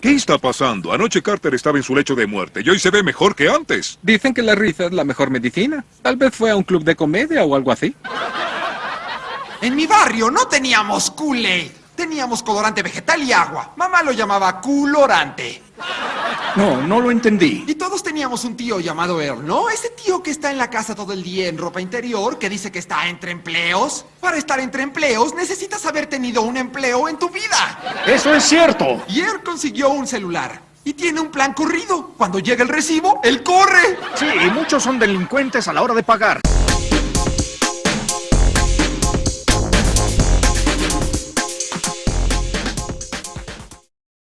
¿Qué está pasando? Anoche Carter estaba en su lecho de muerte y hoy se ve mejor que antes. Dicen que la risa es la mejor medicina. Tal vez fue a un club de comedia o algo así. En mi barrio no teníamos Kool-Aid. Teníamos colorante vegetal y agua. Mamá lo llamaba colorante. No, no lo entendí. Y todos teníamos un tío llamado Earl, ¿no? Ese tío que está en la casa todo el día en ropa interior, que dice que está entre empleos. Para estar entre empleos necesitas haber tenido un empleo en tu vida. Eso es cierto. Y Earl consiguió un celular. Y tiene un plan corrido. Cuando llega el recibo, él corre. Sí, y muchos son delincuentes a la hora de pagar.